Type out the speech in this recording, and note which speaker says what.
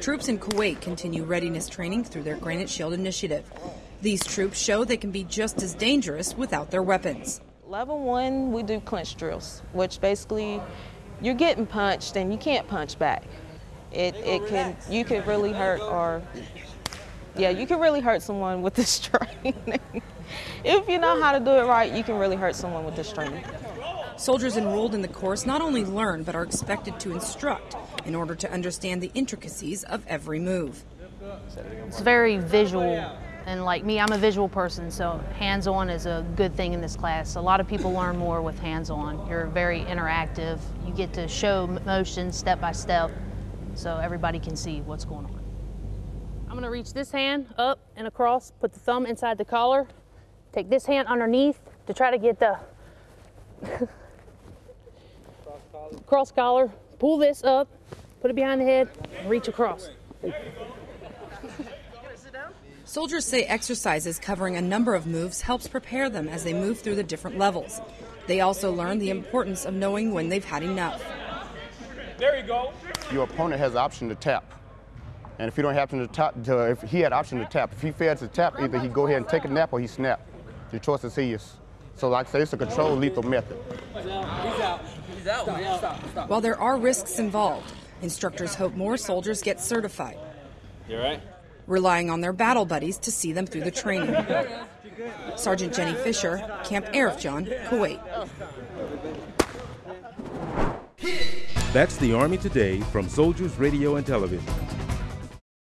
Speaker 1: Troops in Kuwait continue readiness training through their Granite Shield initiative. These troops show they can be just as dangerous without their weapons.
Speaker 2: Level one, we do clinch drills, which basically you're getting punched and you can't punch back. It, it can you can really hurt or yeah you can really hurt someone with this training. if you know how to do it right, you can really hurt someone with this training.
Speaker 1: Soldiers enrolled in the course not only learn but are expected to instruct in order to understand the intricacies of every move.
Speaker 3: It's very visual and like me, I'm a visual person, so hands-on is a good thing in this class. A lot of people learn more with hands-on. You're very interactive. You get to show motion step by step so everybody can see what's going on. I'm gonna reach this hand up and across, put the thumb inside the collar, take this hand underneath to try to get the cross collar, pull this up, put it behind the head, and reach across.
Speaker 1: Soldiers say exercises covering a number of moves helps prepare them as they move through the different levels. They also learn the importance of knowing when they've had enough.
Speaker 4: There you go.
Speaker 5: Your opponent has the option to tap. And if you don't have to tap, to, if he had option to tap, if he fails to tap, either he go ahead and take a nap or he snap. Your choice is his. So like I say, it's a controlled lethal method.
Speaker 1: While there are risks involved, instructors hope more soldiers get certified.
Speaker 4: You right?
Speaker 1: relying on their battle buddies to see them through the training. Sergeant Jenny Fisher, Camp Arifjan, Kuwait.
Speaker 6: That's the Army Today from Soldiers Radio and Television.